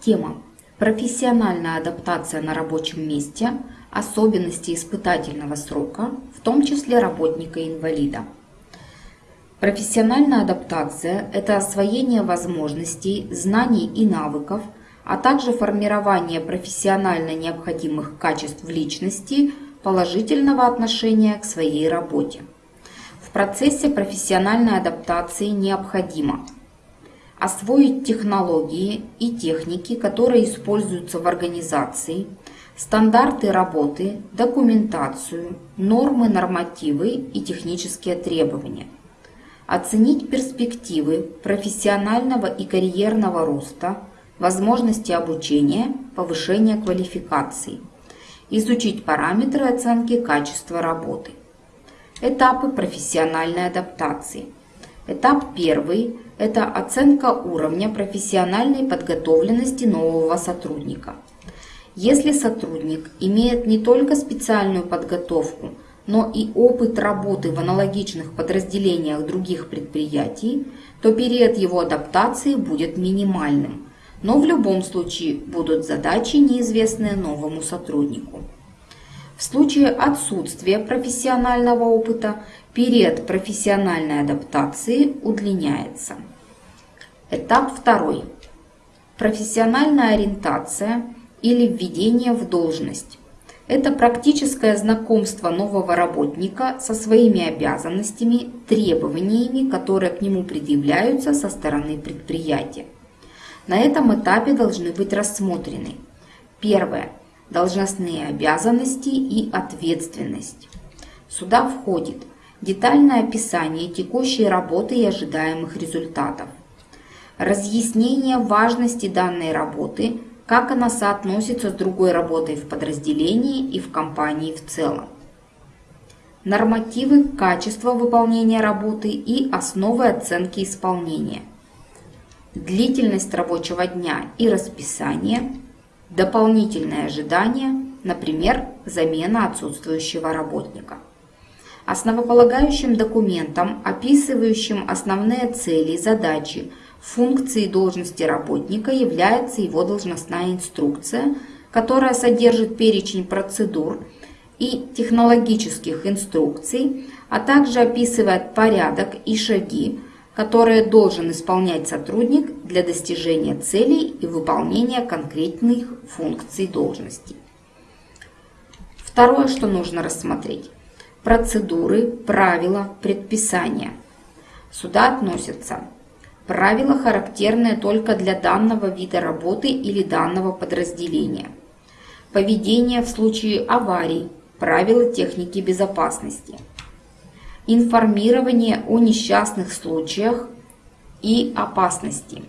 Тема. Профессиональная адаптация на рабочем месте, особенности испытательного срока, в том числе работника-инвалида. Профессиональная адаптация – это освоение возможностей, знаний и навыков, а также формирование профессионально необходимых качеств в личности, положительного отношения к своей работе. В процессе профессиональной адаптации необходимо – освоить технологии и техники, которые используются в организации, стандарты работы, документацию, нормы, нормативы и технические требования. Оценить перспективы профессионального и карьерного роста, возможности обучения, повышения квалификации. Изучить параметры оценки качества работы. Этапы профессиональной адаптации. Этап первый – это оценка уровня профессиональной подготовленности нового сотрудника. Если сотрудник имеет не только специальную подготовку, но и опыт работы в аналогичных подразделениях других предприятий, то период его адаптации будет минимальным. Но в любом случае будут задачи, неизвестные новому сотруднику. В случае отсутствия профессионального опыта период профессиональной адаптации удлиняется. Этап второй. Профессиональная ориентация или введение в должность. Это практическое знакомство нового работника со своими обязанностями, требованиями, которые к нему предъявляются со стороны предприятия. На этом этапе должны быть рассмотрены. Первое. Должностные обязанности и ответственность. Сюда входит детальное описание текущей работы и ожидаемых результатов, разъяснение важности данной работы, как она соотносится с другой работой в подразделении и в компании в целом, нормативы качества выполнения работы и основы оценки исполнения, длительность рабочего дня и расписание, дополнительные ожидания, например, замена отсутствующего работника. Основополагающим документом, описывающим основные цели, задачи, функции и должности работника является его должностная инструкция, которая содержит перечень процедур и технологических инструкций, а также описывает порядок и шаги, которые должен исполнять сотрудник для достижения целей и выполнения конкретных функций должности. Второе, что нужно рассмотреть процедуры, правила, предписания. Сюда относятся правила, характерные только для данного вида работы или данного подразделения, поведение в случае аварий, правила техники безопасности, информирование о несчастных случаях и опасности,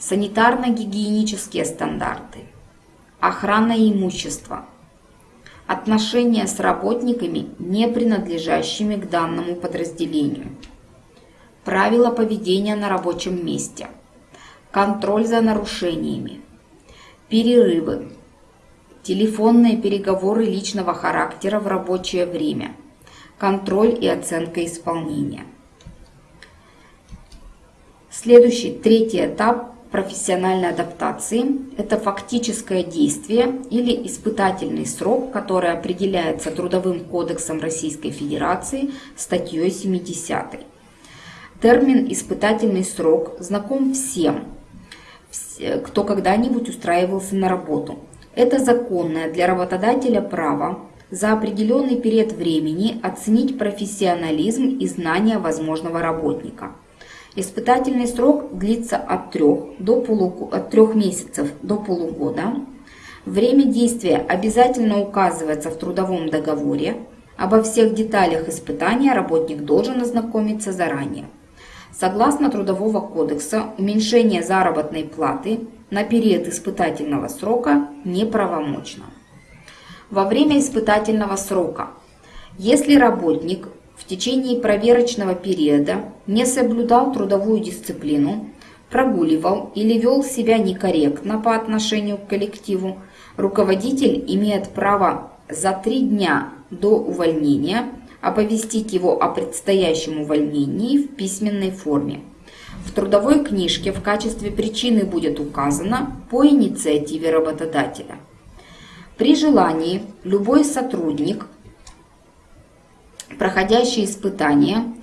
санитарно-гигиенические стандарты, охрана имущества – отношения с работниками, не принадлежащими к данному подразделению, правила поведения на рабочем месте, контроль за нарушениями, перерывы, телефонные переговоры личного характера в рабочее время, контроль и оценка исполнения. Следующий, третий этап профессиональной адаптации – это фактическое действие или испытательный срок, который определяется Трудовым кодексом Российской Федерации статьей 70. Термин «испытательный срок» знаком всем, кто когда-нибудь устраивался на работу. Это законное для работодателя право за определенный период времени оценить профессионализм и знания возможного работника – Испытательный срок длится от 3, до полуг... от 3 месяцев до полугода. Время действия обязательно указывается в трудовом договоре. Обо всех деталях испытания работник должен ознакомиться заранее. Согласно Трудового кодекса, уменьшение заработной платы на период испытательного срока неправомочно. Во время испытательного срока, если работник течение проверочного периода не соблюдал трудовую дисциплину, прогуливал или вел себя некорректно по отношению к коллективу, руководитель имеет право за три дня до увольнения оповестить его о предстоящем увольнении в письменной форме. в трудовой книжке в качестве причины будет указано по инициативе работодателя. При желании любой сотрудник, проходящий испытание,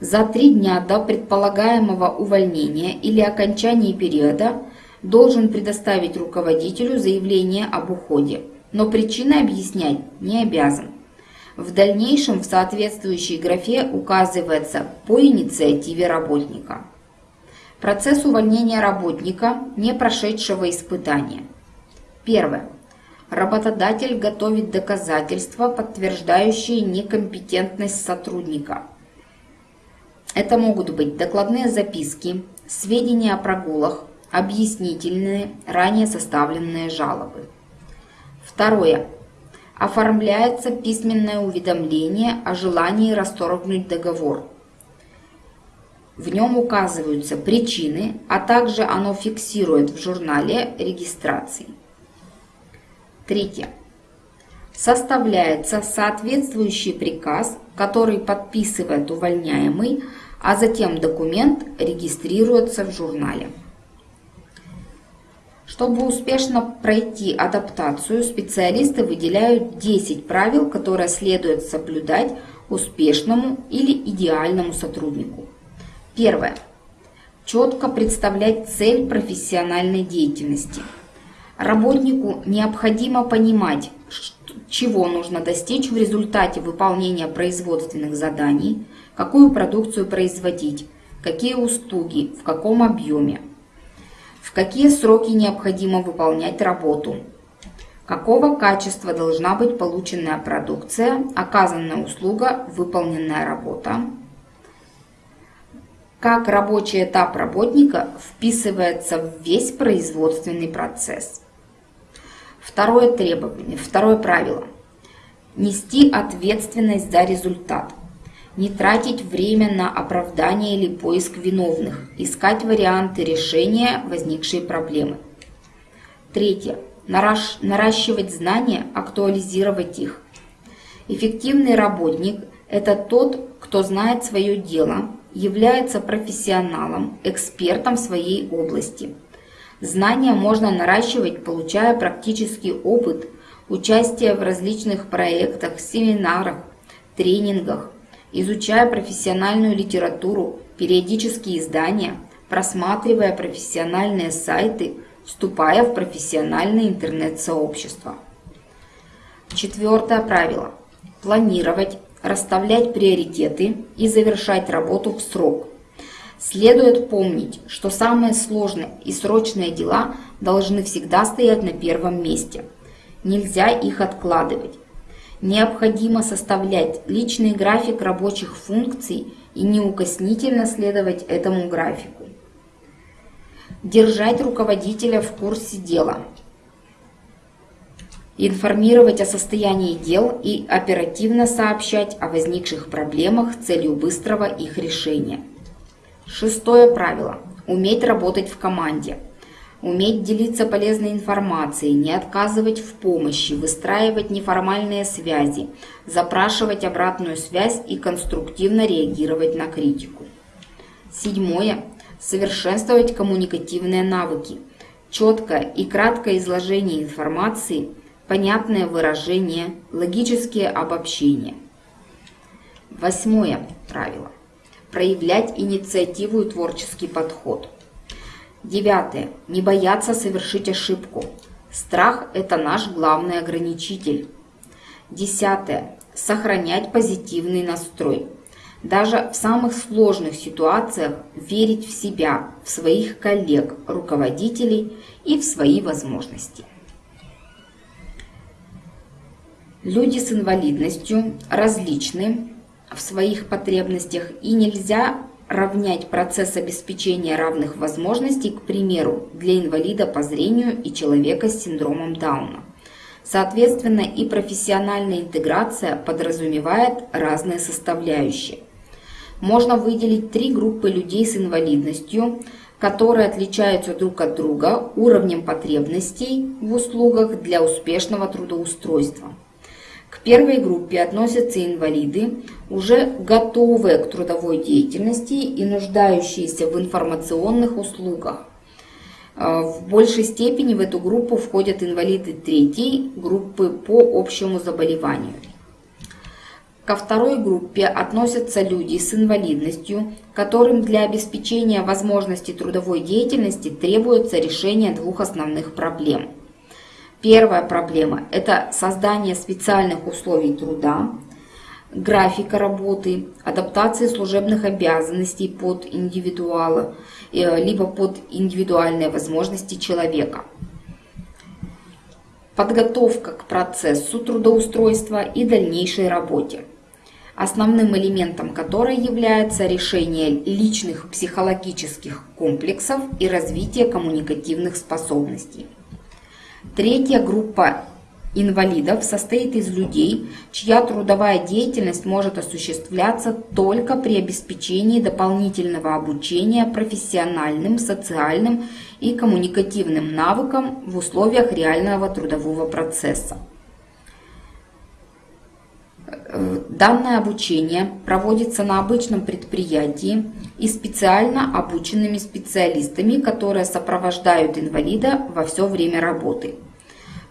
за три дня до предполагаемого увольнения или окончания периода должен предоставить руководителю заявление об уходе, но причины объяснять не обязан. В дальнейшем в соответствующей графе указывается по инициативе работника. Процесс увольнения работника, не прошедшего испытания. Первое. Работодатель готовит доказательства, подтверждающие некомпетентность сотрудника. Это могут быть докладные записки, сведения о прогулах, объяснительные, ранее составленные жалобы. Второе. Оформляется письменное уведомление о желании расторгнуть договор. В нем указываются причины, а также оно фиксирует в журнале регистрации. Третье. Составляется соответствующий приказ, который подписывает увольняемый, а затем документ регистрируется в журнале. Чтобы успешно пройти адаптацию, специалисты выделяют 10 правил, которые следует соблюдать успешному или идеальному сотруднику. Первое. Четко представлять цель профессиональной деятельности. Работнику необходимо понимать, чего нужно достичь в результате выполнения производственных заданий, какую продукцию производить, какие услуги, в каком объеме, в какие сроки необходимо выполнять работу, какого качества должна быть полученная продукция, оказанная услуга, выполненная работа, как рабочий этап работника вписывается в весь производственный процесс. Второе требование, второе правило. Нести ответственность за результат. Не тратить время на оправдание или поиск виновных. Искать варианты решения возникшей проблемы. Третье. Наращивать знания, актуализировать их. Эффективный работник – это тот, кто знает свое дело, является профессионалом, экспертом своей области. Знания можно наращивать, получая практический опыт, участие в различных проектах, семинарах, тренингах, изучая профессиональную литературу, периодические издания, просматривая профессиональные сайты, вступая в профессиональное интернет-сообщество. Четвертое правило. Планировать, расставлять приоритеты и завершать работу в срок. Следует помнить, что самые сложные и срочные дела должны всегда стоять на первом месте. Нельзя их откладывать. Необходимо составлять личный график рабочих функций и неукоснительно следовать этому графику. Держать руководителя в курсе дела. Информировать о состоянии дел и оперативно сообщать о возникших проблемах с целью быстрого их решения. Шестое правило. Уметь работать в команде – уметь делиться полезной информацией, не отказывать в помощи, выстраивать неформальные связи, запрашивать обратную связь и конструктивно реагировать на критику. Седьмое. Совершенствовать коммуникативные навыки. Четкое и краткое изложение информации, понятное выражение, логические обобщения. Восьмое правило. Проявлять инициативу и творческий подход – Девятое. Не бояться совершить ошибку. Страх – это наш главный ограничитель. Десятое. Сохранять позитивный настрой. Даже в самых сложных ситуациях верить в себя, в своих коллег, руководителей и в свои возможности. Люди с инвалидностью различны в своих потребностях и нельзя равнять процесс обеспечения равных возможностей, к примеру, для инвалида по зрению и человека с синдромом Дауна. Соответственно, и профессиональная интеграция подразумевает разные составляющие. Можно выделить три группы людей с инвалидностью, которые отличаются друг от друга уровнем потребностей в услугах для успешного трудоустройства. К первой группе относятся инвалиды, уже готовые к трудовой деятельности и нуждающиеся в информационных услугах. Э, в большей степени в эту группу входят инвалиды третьей группы по общему заболеванию. Ко второй группе относятся люди с инвалидностью, которым для обеспечения возможности трудовой деятельности требуется решение двух основных проблем. Первая проблема – это создание специальных условий труда, графика работы, адаптации служебных обязанностей под индивидуала, э, либо под индивидуальные возможности человека. Подготовка к процессу трудоустройства и дальнейшей работе основным элементом которой является решение личных психологических комплексов и развитие коммуникативных способностей. Третья группа инвалидов состоит из людей, чья трудовая деятельность может осуществляться только при обеспечении дополнительного обучения профессиональным, социальным и коммуникативным навыкам в условиях реального трудового процесса. Э, данное обучение проводится на обычном предприятии и специально обученными специалистами, которые сопровождают инвалида во все время работы.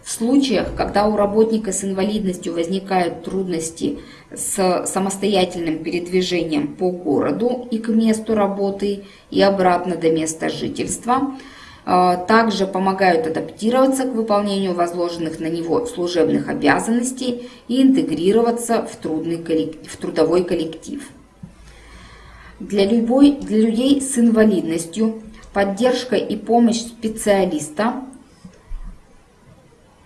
В случаях, когда у работника с инвалидностью возникают трудности с самостоятельным передвижением по городу и к месту работы и обратно до места жительства – также помогают адаптироваться к выполнению возложенных на него служебных обязанностей и интегрироваться в, трудный коллектив, в трудовой коллектив. Для, любой, для людей с инвалидностью поддержка и помощь специалиста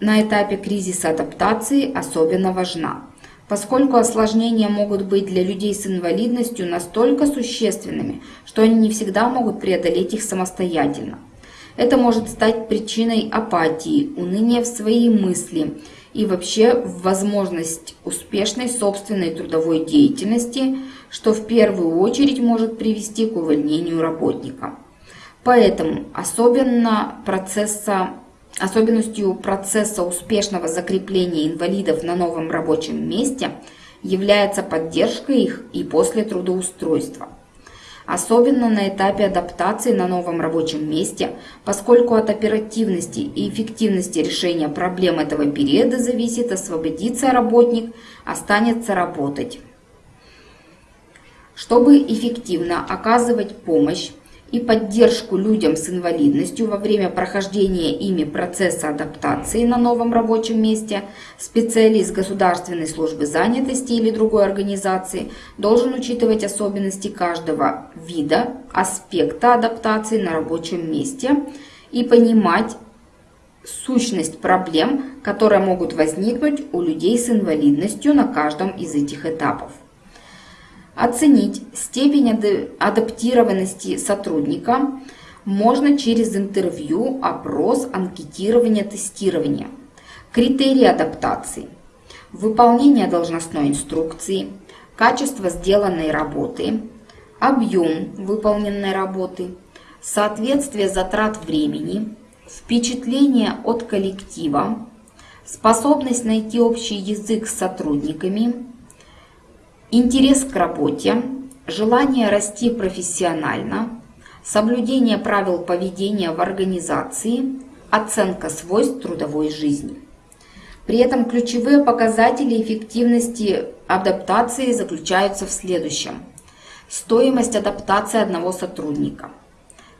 на этапе кризиса адаптации особенно важна, поскольку осложнения могут быть для людей с инвалидностью настолько существенными, что они не всегда могут преодолеть их самостоятельно. Это может стать причиной апатии, уныния в свои мысли и вообще в возможность успешной собственной трудовой деятельности, что в первую очередь может привести к увольнению работника. Поэтому особенно процесса, особенностью процесса успешного закрепления инвалидов на новом рабочем месте является поддержка их и после трудоустройства особенно на этапе адаптации на новом рабочем месте, поскольку от оперативности и эффективности решения проблем этого периода зависит, освободится работник, останется работать. Чтобы эффективно оказывать помощь, и поддержку людям с инвалидностью во время прохождения ими процесса адаптации на новом рабочем месте, специалист государственной службы занятости или другой организации должен учитывать особенности каждого вида, аспекта адаптации на рабочем месте и понимать сущность проблем, которые могут возникнуть у людей с инвалидностью на каждом из этих этапов. Оценить степень адаптированности сотрудника. Можно через интервью, опрос, анкетирование, тестирование. Критерии адаптации. Выполнение должностной инструкции, качество сделанной работы, объем выполненной работы, соответствие затрат времени, впечатление от коллектива, способность найти общий язык с сотрудниками, интерес к работе, желание расти профессионально, соблюдение правил поведения в организации, оценка свойств трудовой жизни. При этом ключевые показатели эффективности адаптации заключаются в следующем. Стоимость адаптации одного сотрудника,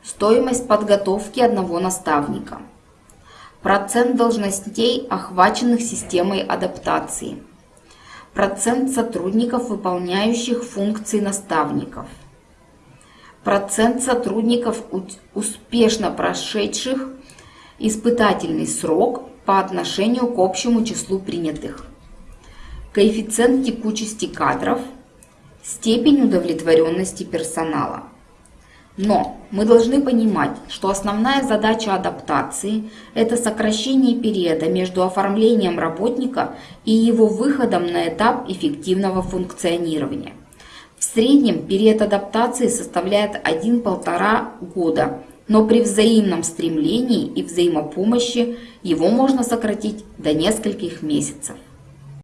стоимость подготовки одного наставника, процент должностей, охваченных системой адаптации – процент сотрудников, выполняющих функции наставников, процент сотрудников, успешно прошедших испытательный срок по отношению к общему числу принятых, коэффициент текучести кадров, степень удовлетворенности персонала. Но мы должны понимать, что основная задача адаптации – это сокращение периода между оформлением работника и его выходом на этап эффективного функционирования. В среднем период адаптации составляет 1-1,5 года, но при взаимном стремлении и взаимопомощи его можно сократить до нескольких месяцев.